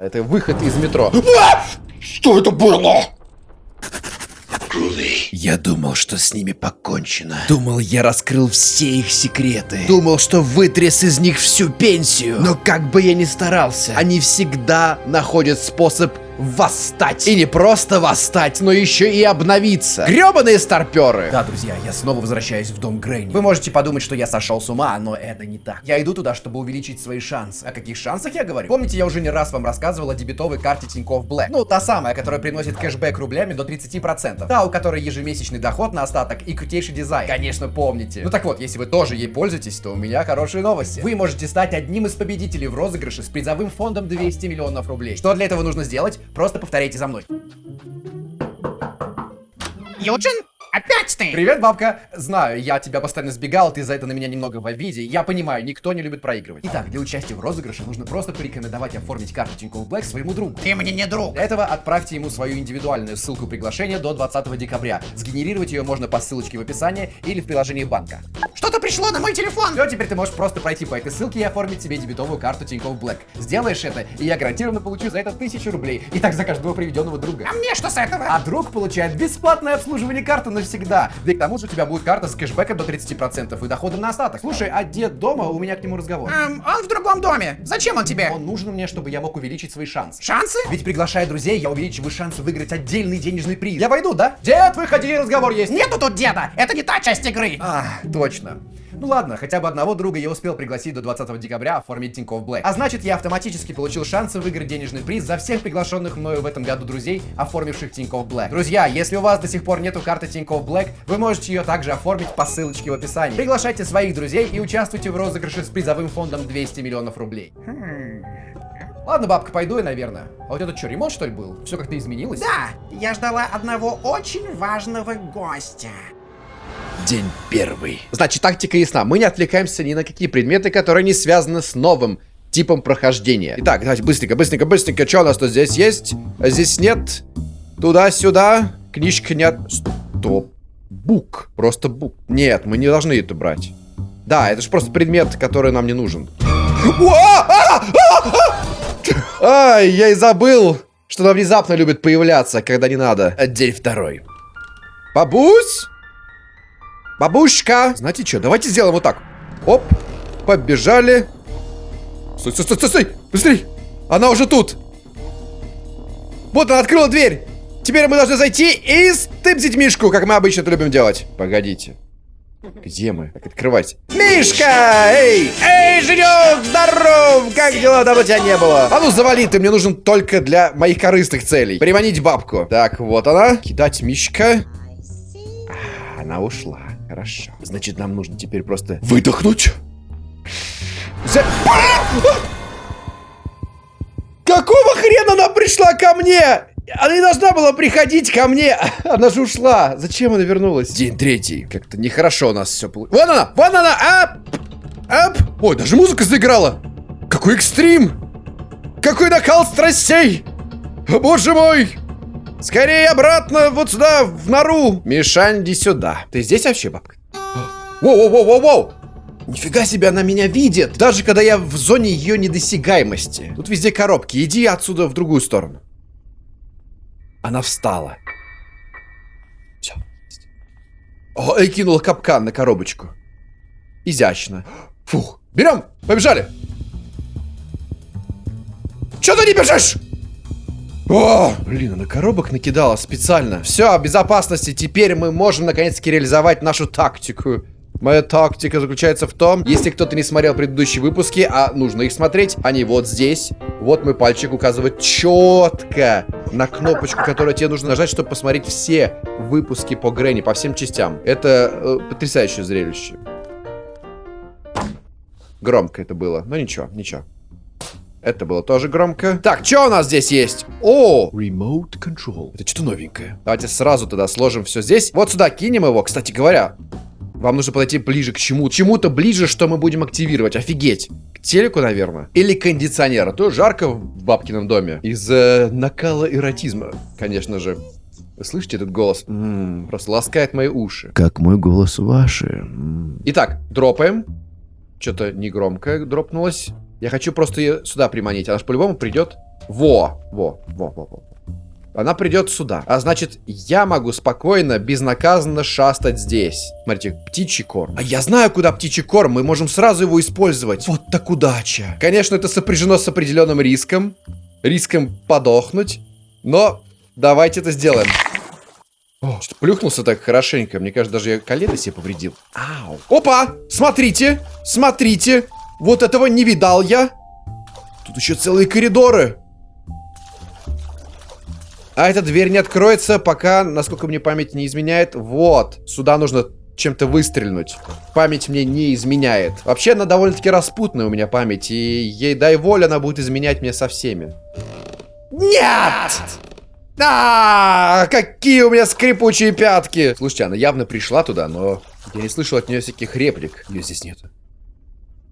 Это выход из метро. Что это было? Я думал, что с ними покончено. Думал, я раскрыл все их секреты. Думал, что вытряс из них всю пенсию. Но как бы я ни старался, они всегда находят способ восстать. И не просто восстать, но еще и обновиться. Гребаные старперы! Да, друзья, я снова возвращаюсь в дом Грейни. Вы можете подумать, что я сошел с ума, но это не так. Я иду туда, чтобы увеличить свои шансы. О каких шансах я говорю? Помните, я уже не раз вам рассказывал о дебетовой карте Тинькофф Black. Ну, та самая, которая приносит кэшбэк рублями до 30%. Та, у которой ежемесячный доход на остаток и крутейший дизайн. Конечно, помните. Ну так вот, если вы тоже ей пользуетесь, то у меня хорошие новости. Вы можете стать одним из победителей в розыгрыше с призовым фондом 200 миллионов рублей. Что для этого нужно сделать? Просто повторяйте за мной. Юджин? Опять ты? Привет, бабка. Знаю, я тебя постоянно сбегал, ты за это на меня немного в обиде. Я понимаю, никто не любит проигрывать. Итак, для участия в розыгрыше нужно просто порекомендовать оформить карту Тинькофф Black своему другу. Ты мне не друг. Для этого отправьте ему свою индивидуальную ссылку приглашения до 20 декабря. Сгенерировать ее можно по ссылочке в описании или в приложении банка. Что-то пришло на мой телефон. Все, теперь ты можешь просто пройти по этой ссылке и оформить себе дебетовую карту Тинькофф Black. Сделаешь это, и я гарантированно получу за это тысячу рублей. И так за каждого приведенного друга. А мне что с этого? А друг получает бесплатное обслуживание карты навсегда. Да и к тому же у тебя будет карта с кэшбэком до 30% и доходом на остаток. Слушай, а дед дома? У меня к нему разговор. Эм, он в другом доме. Зачем он тебе? Он нужен мне, чтобы я мог увеличить свои шансы. Шансы? Ведь приглашая друзей, я увеличиваю шансы выиграть отдельный денежный приз. Я войду, да? Дед, выходи, разговор есть. Нету тут деда. Это не та часть игры. А, точно. Ну ладно, хотя бы одного друга я успел пригласить до 20 декабря оформить Тинькофф Black. А значит, я автоматически получил шансы выиграть денежный приз за всех приглашенных мною в этом году друзей, оформивших Тинькофф Black. Друзья, если у вас до сих пор нету карты Тинькофф Black, вы можете ее также оформить по ссылочке в описании. Приглашайте своих друзей и участвуйте в розыгрыше с призовым фондом 200 миллионов рублей. Ладно, бабка, пойду я, наверное. А вот это что, ремонт, что ли, был? Все как-то изменилось? Да, я ждала одного очень важного гостя. День первый. Значит, тактика ясна. Мы не отвлекаемся ни на какие предметы, которые не связаны с новым типом прохождения. Итак, давайте быстренько, быстренько, быстренько. Что у нас тут здесь есть? Здесь нет. Туда-сюда. Книжка нет. Стоп. Бук. Просто бук. Нет, мы не должны это брать. Да, это же просто предмет, который нам не нужен. Ай, я и забыл, что она внезапно любит появляться, когда не надо. День второй. Бабусь? Бабушка! Знаете что, давайте сделаем вот так. Оп, побежали. Стой, стой, стой, стой! Быстрей! Она уже тут! Вот она открыла дверь! Теперь мы должны зайти и стыбзить Мишку, как мы обычно это любим делать. Погодите. Где мы? Так, открывать. Мишка! Эй! Эй, Женек! Здоров! Как дела? Давно тебя не было. А ну завали, ты мне нужен только для моих корыстных целей. Приманить бабку. Так, вот она. Кидать Мишка. А, она ушла. Хорошо. Значит, нам нужно теперь просто выдохнуть. За... Какого хрена она пришла ко мне? Она не должна была приходить ко мне. Она же ушла. Зачем она вернулась? День третий. Как-то нехорошо у нас все получилось. Вон она! Вон она! Ап! Ап! Ой, даже музыка заиграла. Какой экстрим! Какой накал страстей! О, боже мой! Скорее обратно вот сюда, в нору. Мишань, иди сюда. Ты здесь вообще, бабка? Воу-воу-воу-воу-воу! Нифига себе, она меня видит. Даже когда я в зоне ее недосягаемости. Тут везде коробки. Иди отсюда в другую сторону. Она встала. Все. О, и кинула капкан на коробочку. Изящно. Фух. Берем. Побежали. Че ты не бежишь? О, блин, она коробок накидала специально. Все, безопасности. Теперь мы можем наконец-таки реализовать нашу тактику. Моя тактика заключается в том, если кто-то не смотрел предыдущие выпуски, а нужно их смотреть, они вот здесь. Вот мой пальчик указывает четко на кнопочку, которую тебе нужно нажать, чтобы посмотреть все выпуски по Грэнни, по всем частям. Это э, потрясающее зрелище. Громко это было, но ничего, ничего. Это было тоже громко. Так, что у нас здесь есть? О, Remote Control. Это что-то новенькое. Давайте сразу тогда сложим все здесь. Вот сюда кинем его, кстати говоря. Вам нужно подойти ближе к чему? Чему-то ближе, что мы будем активировать. Офигеть. К телеку, наверное. Или кондиционера. То жарко в бабкином доме. Из-за накала эротизма, конечно же. Вы слышите этот голос? М -м, просто ласкает мои уши. Как мой голос ваши. М. Итак, дропаем. Что-то негромко дропнулось. Я хочу просто ее сюда приманить. Она же по-любому придет. Во, во, во, во, во. Она придет сюда. А значит, я могу спокойно, безнаказанно шастать здесь. Смотрите, птичий корм. А я знаю, куда птичий корм. Мы можем сразу его использовать. Вот так удача. Конечно, это сопряжено с определенным риском. Риском подохнуть. Но давайте это сделаем. Что-то плюхнулся так хорошенько. Мне кажется, даже я колено себе повредил. Ау. Опа! Смотрите! Смотрите! Вот этого не видал я. Тут еще целые коридоры. А эта дверь не откроется, пока, насколько мне память не изменяет. Вот. Сюда нужно чем-то выстрельнуть. Память мне не изменяет. Вообще, она довольно-таки распутная у меня память. И ей дай волю, она будет изменять мне со всеми. Нет! А, какие у меня скрипучие пятки! Слушайте, она явно пришла туда, но я не слышал от нее всяких реплик. Ее здесь нет.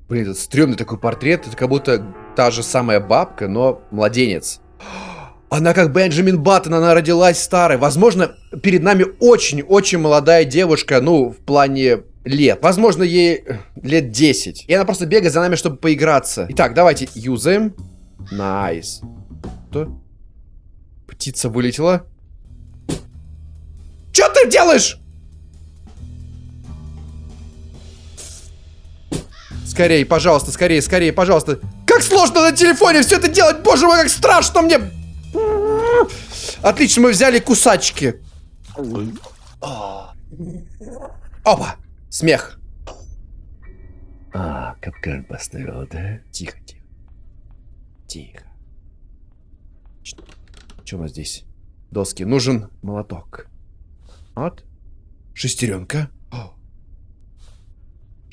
Блин, этот стрёмный такой портрет. Это как будто та же самая бабка, но младенец. Она как Бенджамин Баттон, она родилась старой. Возможно, перед нами очень-очень молодая девушка, ну, в плане лет. Возможно, ей э, лет 10. И она просто бегает за нами, чтобы поиграться. Итак, давайте юзаем. Nice. Что? Птица вылетела. Что ты делаешь? Скорее, пожалуйста, скорее, скорее, пожалуйста. Как сложно на телефоне все это делать, боже мой, как страшно мне. Отлично, мы взяли кусачки. Опа, смех. А, капкан поставил, да? Тихо, тихо. Тихо. Что у нас здесь? Доски. Нужен молоток. Вот. Шестеренка.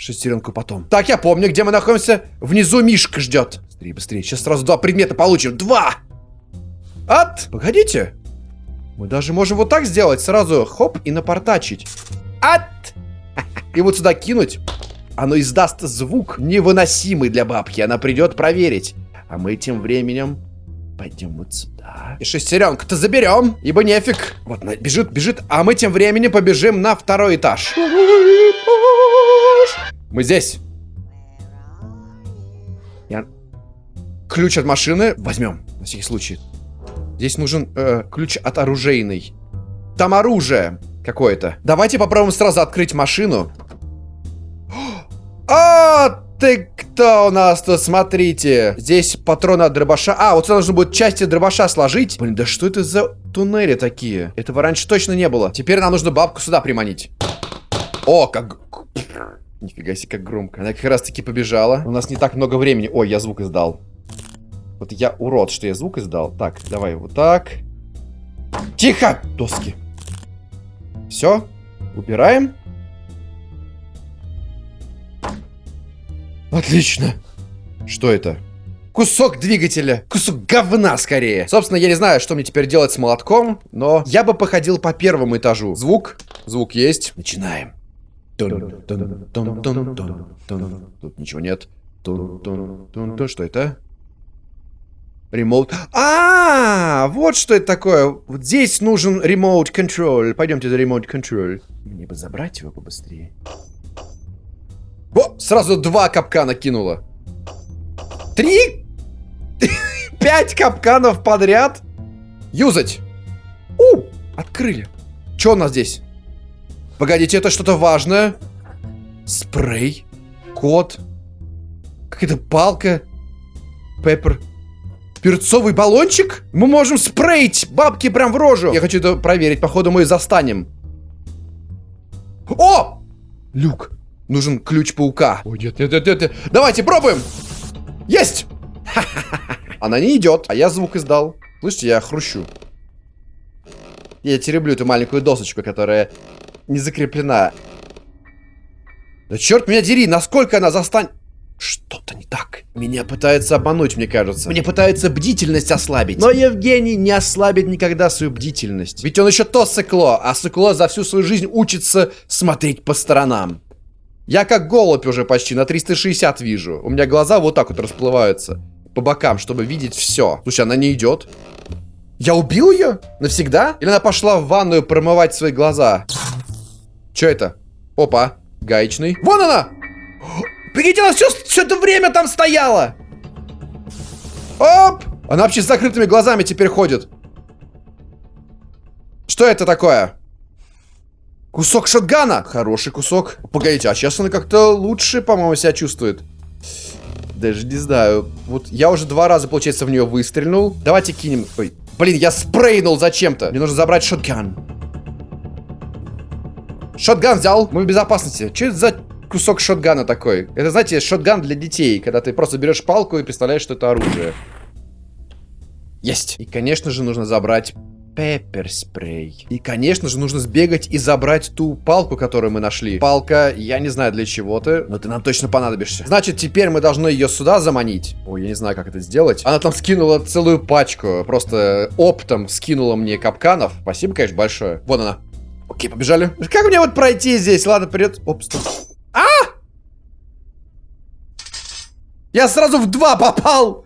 Шестеренку потом. Так, я помню, где мы находимся. Внизу Мишка ждет. Быстрее, быстрее. Сейчас сразу два предмета получим. Два! От! Погодите. Мы даже можем вот так сделать. Сразу хоп и напортачить. От! И вот сюда кинуть. Оно издаст звук невыносимый для бабки. Она придет проверить. А мы тем временем пойдем вот сюда. И шестеренку-то заберем, ибо нефиг. Вот бежит, бежит. А мы тем временем побежим на второй этаж. Мы здесь. Я... Ключ от машины возьмем, на всякий случай. Здесь нужен э, ключ от оружейной. Там оружие какое-то. Давайте попробуем сразу открыть машину. А, ты кто у нас тут? Смотрите. Здесь патроны от дробаша. А, вот сюда нужно будет части дробаша сложить. Блин, да что это за туннели такие? Этого раньше точно не было. Теперь нам нужно бабку сюда приманить. О, как... Нифига себе, как громко. Она как раз таки побежала. У нас не так много времени. Ой, я звук издал. Вот я урод, что я звук издал. Так, давай вот так. Тихо! Доски. Все. Убираем. Отлично. Что это? Кусок двигателя. Кусок говна, скорее. Собственно, я не знаю, что мне теперь делать с молотком, но я бы походил по первому этажу. Звук. Звук есть. Начинаем. Тут ничего нет. Что это? Ремоут. А, вот что это такое. Вот здесь нужен ремоут контроль. Пойдемте за ремоут контроль. Мне бы забрать его побыстрее. О, сразу два капкана кинуло. Три? Пять капканов подряд? Юзать. У, открыли. Что у нас здесь? Погодите, это что-то важное. Спрей. Код. Какая-то палка. Пеппер. Перцовый баллончик? Мы можем спрейть бабки прям в рожу. Я хочу это проверить. Походу мы застанем. О! Люк. Нужен ключ паука. Ой, нет, нет, нет, нет. Давайте пробуем. Есть! Она не идет, а я звук издал. Слышите, я хрущу. Я тереблю эту маленькую досочку, которая не закреплена. Да черт меня дери, насколько она застанет... Что-то не так. Меня пытается обмануть, мне кажется. Мне пытается бдительность ослабить. Но Евгений не ослабит никогда свою бдительность. Ведь он еще то сыкло, а сыкло за всю свою жизнь учится смотреть по сторонам. Я как голубь уже почти на 360 вижу. У меня глаза вот так вот расплываются. По бокам, чтобы видеть все. Слушай, она не идет. Я убил ее? Навсегда? Или она пошла в ванную промывать свои глаза? Че это? Опа, гаечный. Вон она! Прикиньте, она все, все это время там стояла! Оп! Она вообще с закрытыми глазами теперь ходит. Что это такое? Кусок шотгана. Хороший кусок. Погодите, а сейчас она как-то лучше, по-моему, себя чувствует. Даже не знаю. Вот я уже два раза, получается, в нее выстрелил. Давайте кинем... Ой, блин, я спрейнул зачем-то. Мне нужно забрать шотган. Шотган взял. Мы в безопасности. Что это за кусок шотгана такой? Это, знаете, шотган для детей. Когда ты просто берешь палку и представляешь, что это оружие. Есть. И, конечно же, нужно забрать пеппер-спрей. И, конечно же, нужно сбегать и забрать ту палку, которую мы нашли. Палка, я не знаю для чего ты, но ты нам точно понадобишься. Значит, теперь мы должны ее сюда заманить. Ой, я не знаю, как это сделать. Она там скинула целую пачку. Просто оптом скинула мне капканов. Спасибо, конечно, большое. Вон она. Окей, побежали. Как мне вот пройти здесь? Ладно, вперед. Оп, стоп. А! Я сразу в два попал!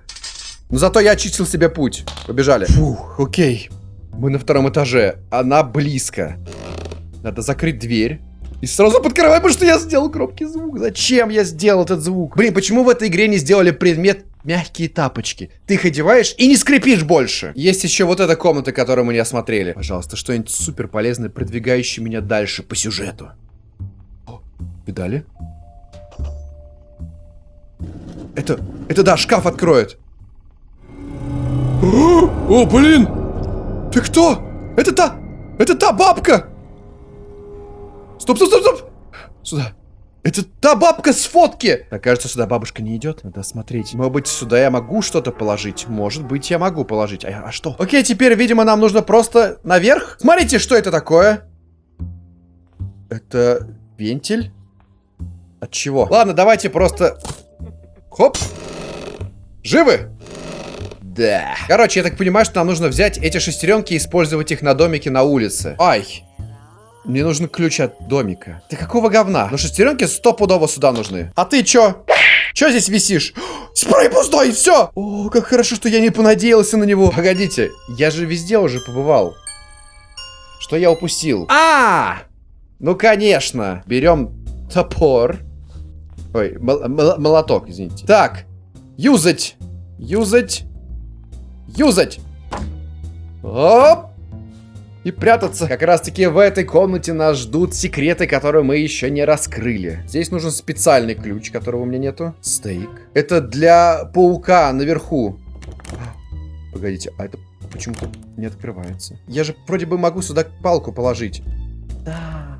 Но зато я очистил себе путь. Побежали. Фух, окей. Мы на втором этаже. Она близко. Надо закрыть дверь. И сразу подкрываем, потому что я сделал громкий звук. Зачем я сделал этот звук? Блин, почему в этой игре не сделали предмет мягкие тапочки? Ты их одеваешь и не скрипишь больше. Есть еще вот эта комната, которую мы не осмотрели. Пожалуйста, что-нибудь супер полезное, продвигающее меня дальше по сюжету. О, педали? Это, это да, шкаф откроет. О, блин! Ты кто? Это та... Это та бабка! Стоп, стоп, стоп, стоп! Сюда. Это та бабка с фотки! Так, кажется, сюда бабушка не идет. Надо смотреть. Может быть, сюда я могу что-то положить? Может быть, я могу положить. А, а что? Окей, теперь, видимо, нам нужно просто наверх. Смотрите, что это такое. Это вентиль? От чего? Ладно, давайте просто... Хоп. Живы? Да. Короче, я так понимаю, что нам нужно взять эти шестеренки и использовать их на домике на улице. Ай. Мне нужен ключ от домика. Ты какого говна? Ну шестеренки стопудово сюда нужны. А ты чё? Чё здесь висишь? Спрей пустой, все! О, как хорошо, что я не понадеялся на него. Погодите, я же везде уже побывал. Что я упустил? А! Ну, конечно. Берем топор. Ой, молоток, извините. Так, юзать. Юзать. Юзать! Оп! И прятаться. Как раз таки в этой комнате нас ждут секреты, которые мы еще не раскрыли. Здесь нужен специальный ключ, которого у меня нету. Стейк. Это для паука наверху. Погодите, а это почему-то не открывается. Я же вроде бы могу сюда палку положить. Да.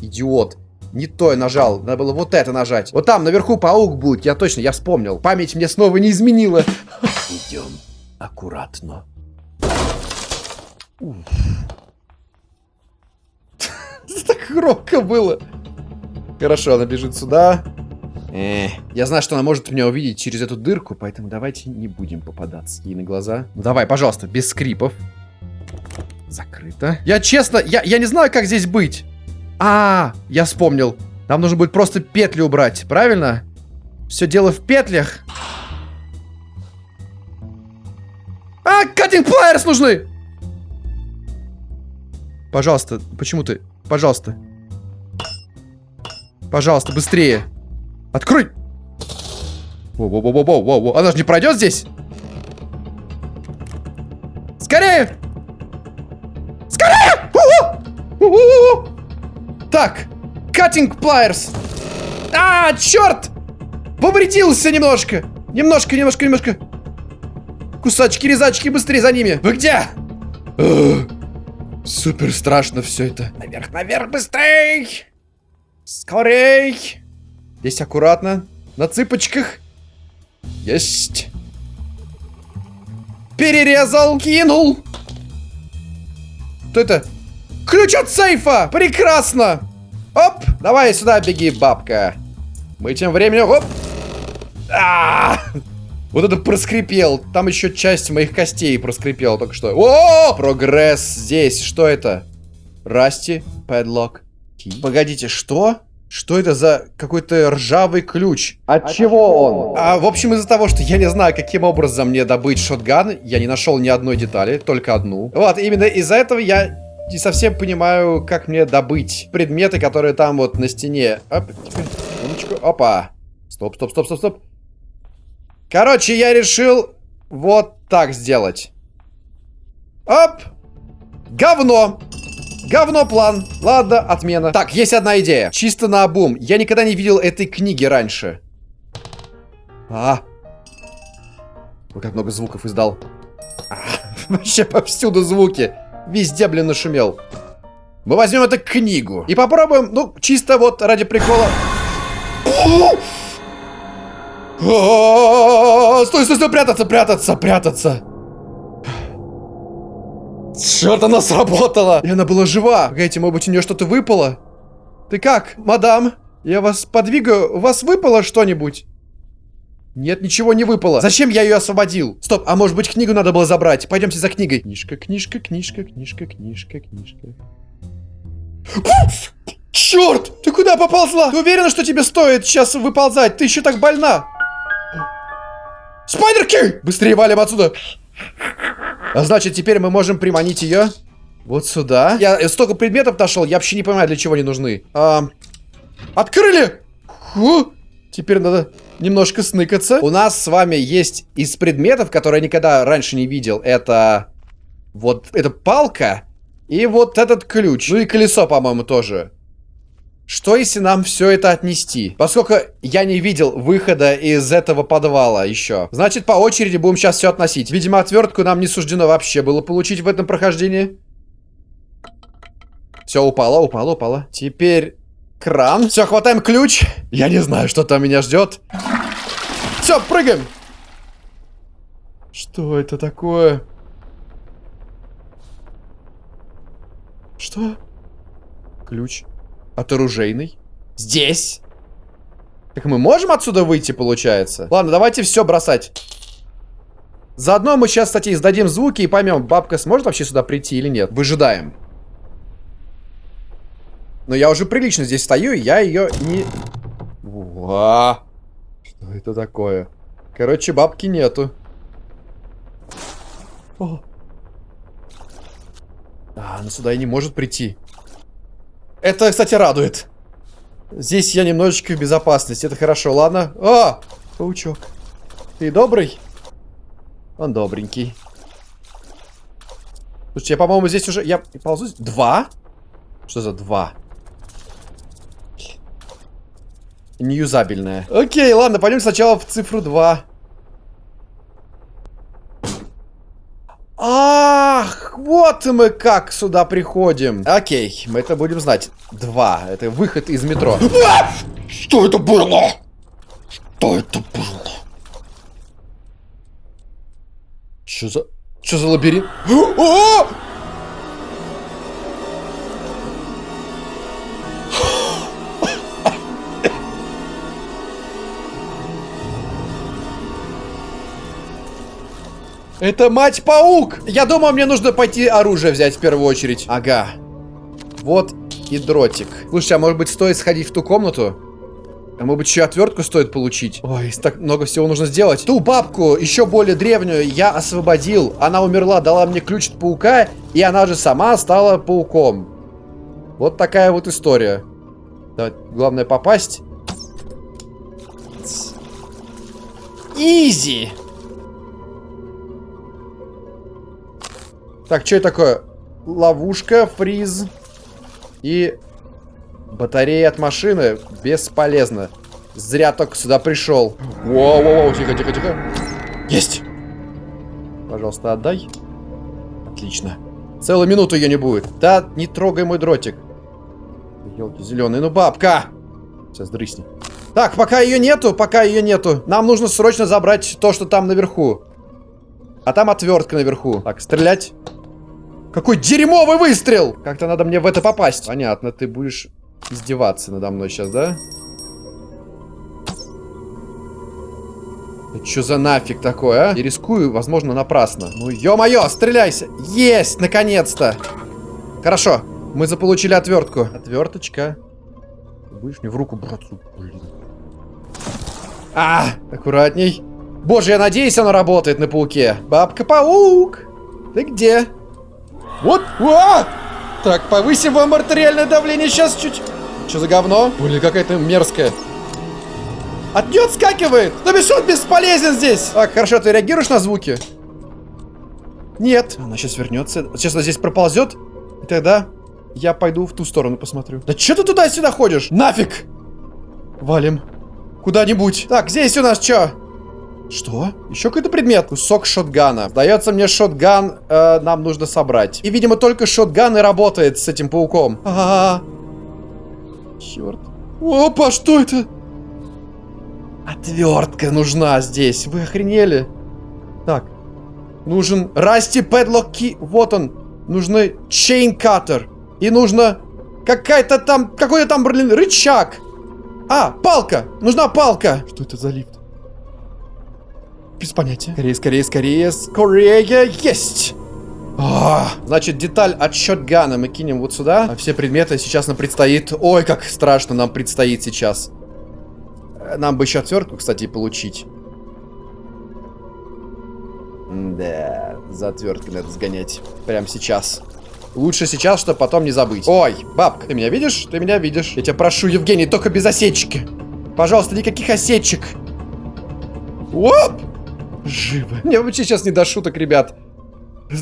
Идиот. Не то я нажал. Надо было вот это нажать. Вот там наверху паук будет. Я точно, я вспомнил. Память мне снова не изменила. Идем аккуратно. Так громко было. Хорошо, она бежит сюда. Э, я знаю, что она может меня увидеть через эту дырку, поэтому давайте не будем попадаться ей на глаза. Ну давай, пожалуйста, без скрипов. Закрыто. Я честно, я, я не знаю, как здесь быть. А, я вспомнил. Нам нужно будет просто петли убрать, правильно? Все дело в петлях. А, катинг плайерс нужны! Пожалуйста, почему ты? Пожалуйста. Пожалуйста, быстрее. Открой! Воу-воу-воу-воу-воу. Она же не пройдет здесь? Скорее! Скорее! У -у! У так, катинг плайерс. А, черт! Повредился немножко. Немножко, немножко, немножко. Кусачки, резачки, быстрее за ними. Вы где? Супер страшно все это. Наверх, наверх, быстрей! Скорей! Здесь аккуратно. На цыпочках. Есть. Перерезал, кинул. Что это? Ключ от сейфа! Прекрасно! Оп! Давай сюда беги, бабка. Мы тем временем... Оп! А -а -а! Вот это проскрипел. Там еще часть моих костей проскрипела только что. О, прогресс здесь. Что это? Расти, падлок. Погодите, что? Что это за какой-то ржавый ключ? От, От чего он? А, в общем, из-за того, что я не знаю, каким образом мне добыть шотган, я не нашел ни одной детали, только одну. Вот, именно из-за этого я не совсем понимаю, как мне добыть предметы, которые там вот на стене. Оп, теперь, Опа. Стоп, стоп, стоп, стоп, стоп. Короче, я решил вот так сделать. Оп! Говно! Говно план. Ладно, отмена. Так, есть одна идея. Чисто на обум. Я никогда не видел этой книги раньше. А. Ой, как много звуков издал. А, вообще повсюду звуки. Везде, блин, нашумел. Мы возьмем эту книгу. И попробуем, ну, чисто вот ради прикола. Стой, стой, стой, прятаться, прятаться, прятаться. Черт, она сработала! И она была жива. Погодите, может быть, у нее что-то выпало? Ты как, мадам? Я вас подвигаю. У вас выпало что-нибудь? Нет, ничего не выпало. Зачем я ее освободил? Стоп, а может быть книгу надо было забрать? Пойдемте за книгой. Книжка, книжка, книжка, книжка, книжка, книжка. Черт! Ты куда поползла? Ты уверена, что тебе стоит сейчас выползать? Ты еще так больна. Спайдерки! Быстрее валим отсюда. А значит, теперь мы можем приманить ее вот сюда. Я столько предметов нашел, я вообще не понимаю, для чего они нужны. А, открыли! Фу. Теперь надо немножко сныкаться. У нас с вами есть из предметов, которые я никогда раньше не видел. Это вот эта палка и вот этот ключ. Ну и колесо, по-моему, тоже. Что если нам все это отнести? Поскольку я не видел выхода из этого подвала еще. Значит, по очереди будем сейчас все относить. Видимо, отвертку нам не суждено вообще было получить в этом прохождении. Все, упало, упало, упало. Теперь кран. Все, хватаем ключ. Я не знаю, что там меня ждет. Все, прыгаем. Что это такое? Что? Ключ. От оружейной. Здесь. Так мы можем отсюда выйти, получается? Ладно, давайте все бросать. Заодно мы сейчас, кстати, издадим звуки и поймем, бабка сможет вообще сюда прийти или нет. Выжидаем. Но я уже прилично здесь стою, и я ее не... Ва! Что это такое? Короче, бабки нету. О. А, она сюда и не может прийти. Это, кстати, радует. Здесь я немножечко в безопасности. Это хорошо, ладно? О! Паучок. Ты добрый? Он добренький. Слушайте, я, по-моему, здесь уже... Я ползу... Два? Что за два? Неюзабельная. Окей, ладно, пойдем сначала в цифру 2. Ах, вот мы как сюда приходим. Окей, мы это будем знать. Два. Это выход из метро. А! Что это было? Что это было? Что за... Что за лабиринт? О! Это мать-паук! Я думаю, мне нужно пойти оружие взять в первую очередь. Ага. Вот и дротик. Слушай, а может быть стоит сходить в ту комнату? А может быть еще отвертку стоит получить? Ой, так много всего нужно сделать. Ту бабку, еще более древнюю, я освободил. Она умерла, дала мне ключ от паука, и она же сама стала пауком. Вот такая вот история. Давай, главное попасть. Изи! Так, что это такое? Ловушка, фриз и батарея от машины. Бесполезно. Зря только сюда пришел. Воу-воу-воу, тихо-тихо-тихо. Есть! Пожалуйста, отдай. Отлично. Целую минуту ее не будет. Да, не трогай мой дротик. Елки зеленые, ну бабка! Сейчас дрысни. Так, пока ее нету, пока ее нету. Нам нужно срочно забрать то, что там наверху. А там отвертка наверху. Так, стрелять. Какой дерьмовый выстрел! Как-то надо мне в это попасть. Понятно, ты будешь издеваться надо мной сейчас, да? Это что за нафиг такое, а? Я рискую, возможно, напрасно. Ну, ё-моё, стреляйся! Есть, наконец-то! Хорошо, мы заполучили отвертку. Отверточка. будешь мне в руку браться? Блин. А, аккуратней. Боже, я надеюсь, она работает на пауке. Бабка-паук! Ты где? Вот! А! Так, повысим вам артериальное давление сейчас чуть. Что за говно? Блин, какая-то мерзкая. От нее отскакивает! Бишь он бесполезен здесь! Так, хорошо, ты реагируешь на звуки? Нет. Она сейчас вернется. Сейчас она здесь проползет. И тогда я пойду в ту сторону посмотрю. Да что ты туда-сюда ходишь? Нафиг! Валим. Куда-нибудь. Так, здесь у нас что? Что? Еще какой-то предмет. Кусок шотгана. Сдается мне шотган э, нам нужно собрать. И, видимо, только шотган и работает с этим пауком. А, -а, -а. Черт. Опа, что это? Отвертка нужна здесь. Вы охренели? Так. Нужен Расти Педлок Ки. Вот он. Нужны Чейн Каттер. И нужно какая-то там... Какой-то там, блин, рычаг. А, палка. Нужна палка. Что это за лифт? Без понятия. Скорее, скорее, скорее. Скорее. Есть. А, значит, деталь от шотгана мы кинем вот сюда. А все предметы сейчас нам предстоит... Ой, как страшно нам предстоит сейчас. Нам бы еще отвертку, кстати, получить. Да, за отверткой надо сгонять. Прямо сейчас. Лучше сейчас, чтобы потом не забыть. Ой, бабка, ты меня видишь? Ты меня видишь. Я тебя прошу, Евгений, только без осечки. Пожалуйста, никаких осечек. Оп! Живо. Мне вообще сейчас не до шуток, ребят.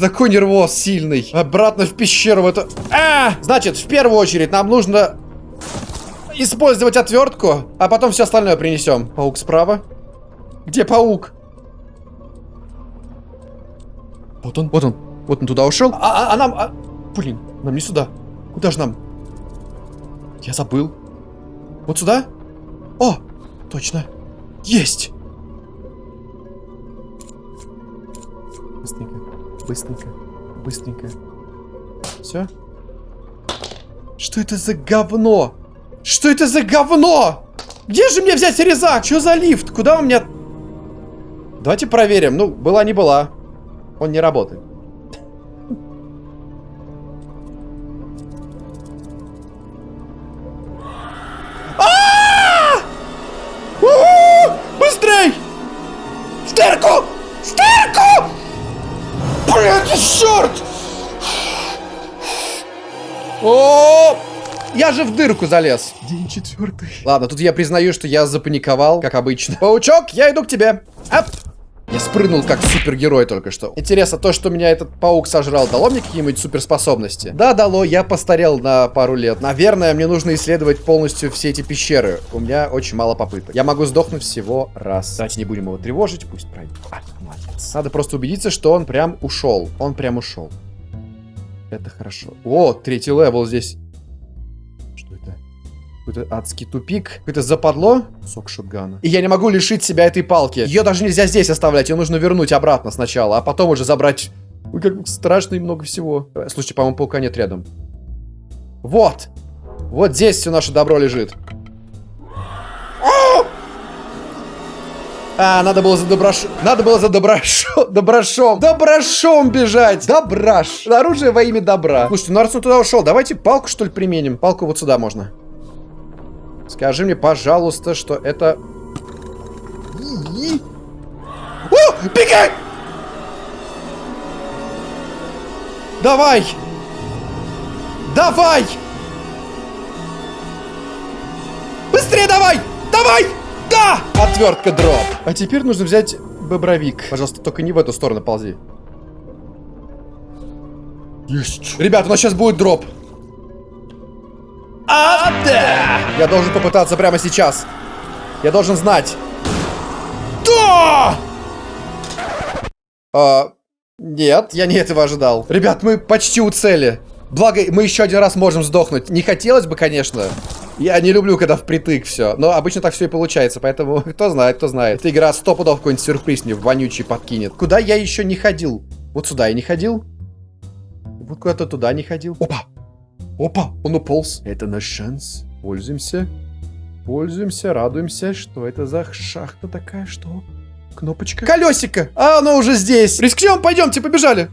Такой нервоз сильный. Обратно в пещеру в эту... А! Значит, в первую очередь нам нужно использовать отвертку, а потом все остальное принесем. Паук справа. Где паук? Вот он, вот он. Вот он туда ушел. А, а, а нам... А... Блин, нам не сюда. Куда же нам? Я забыл. Вот сюда? О, точно. Есть! Быстренько, быстренько, быстренько. Все? Что это за говно? Что это за говно? Где же мне взять резак? Что за лифт? Куда у меня... Давайте проверим. Ну, была не была. Он не работает. Дырку залез. День четвертый. Ладно, тут я признаю, что я запаниковал, как обычно. Паучок, я иду к тебе. Ап! Я спрыгнул как супергерой только что. Интересно, то, что меня этот паук сожрал, дало мне какие-нибудь суперспособности? Да, дало. Я постарел на пару лет. Наверное, мне нужно исследовать полностью все эти пещеры. У меня очень мало попыток. Я могу сдохнуть всего раз. Давайте не будем его тревожить, пусть пройдет. А, молодец. Надо просто убедиться, что он прям ушел. Он прям ушел. Это хорошо. О, третий level здесь. Какой-то адский тупик. Какое-то западло. Сок шотгана. И я не могу лишить себя этой палки. Ее даже нельзя здесь оставлять. Ее нужно вернуть обратно сначала, а потом уже забрать. Ой, как страшно и много всего. Слушайте, по-моему, паука нет рядом. Вот. Вот здесь все наше добро лежит. А, надо было за доброш... Надо было за доброшом... Доброшом. Доброшом бежать. Добраш. Оружие во имя добра. Слушайте, ну раз он туда ушел, давайте палку, что ли, применим. Палку вот сюда можно. Скажи мне, пожалуйста, что это... О, бегай! Давай! Давай! Быстрее давай! Давай! Да! Отвертка дроп. А теперь нужно взять бобровик. Пожалуйста, только не в эту сторону ползи. Есть. Ребята, у нас сейчас будет дроп. Я должен попытаться прямо сейчас. Я должен знать. Да! А, нет, я не этого ожидал. Ребят, мы почти у цели. Благо, мы еще один раз можем сдохнуть. Не хотелось бы, конечно. Я не люблю, когда впритык все. Но обычно так все и получается. Поэтому, кто знает, кто знает. Эта игра сто пудов какой-нибудь сюрприз мне вонючий подкинет. Куда я еще не ходил? Вот сюда я не ходил. Вот куда-то туда не ходил. Опа! Опа, он уполз. Это наш шанс. Пользуемся. Пользуемся, радуемся. Что это за шахта такая? Что? Кнопочка. Колесико. А оно уже здесь. Рискнем, пойдемте, побежали.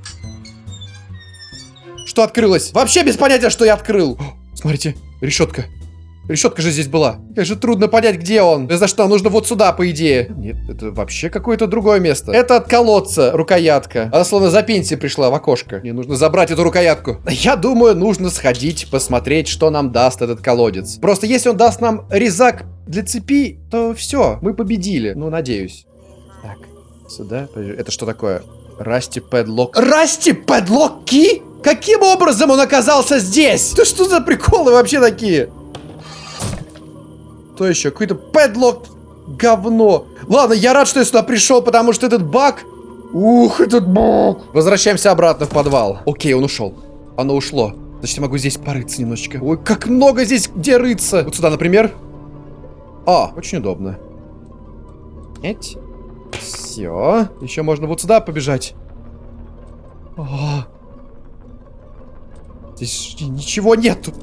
Что открылось? Вообще без понятия, что я открыл. О, смотрите, решетка. Решетка же здесь была. Как же трудно понять, где он. За что? Нужно вот сюда, по идее. Нет, это вообще какое-то другое место. Это от колодца рукоятка. Она словно за пенсией пришла в окошко. Мне нужно забрать эту рукоятку. Я думаю, нужно сходить, посмотреть, что нам даст этот колодец. Просто если он даст нам резак для цепи, то все, мы победили. Ну, надеюсь. Так, сюда. Это что такое? Расти Пэдлок. Расти Пэдлок Ки? Каким образом он оказался здесь? Да что за приколы вообще такие? Что еще? Какой-то Пэдлок говно. Ладно, я рад, что я сюда пришел, потому что этот баг... Ух, этот баг. Возвращаемся обратно в подвал. Окей, он ушел. Оно ушло. Значит, я могу здесь порыться немножечко. Ой, как много здесь где рыться. Вот сюда, например. А, очень удобно. Эть. Все. Еще можно вот сюда побежать. О. Здесь ничего нету.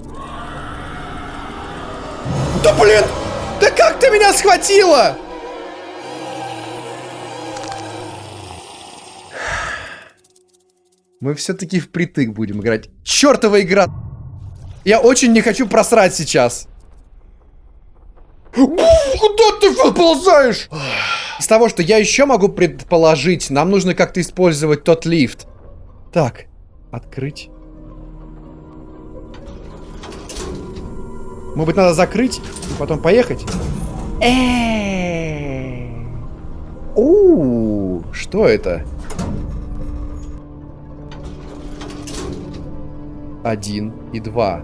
Да блин! Да как ты меня схватила? Мы все-таки впритык будем играть. Чертова игра! Я очень не хочу просрать сейчас. Куда ты выползаешь? Из того, что я еще могу предположить, нам нужно как-то использовать тот лифт. Так, открыть. Может быть, надо закрыть и потом поехать? У, что это? Один и два.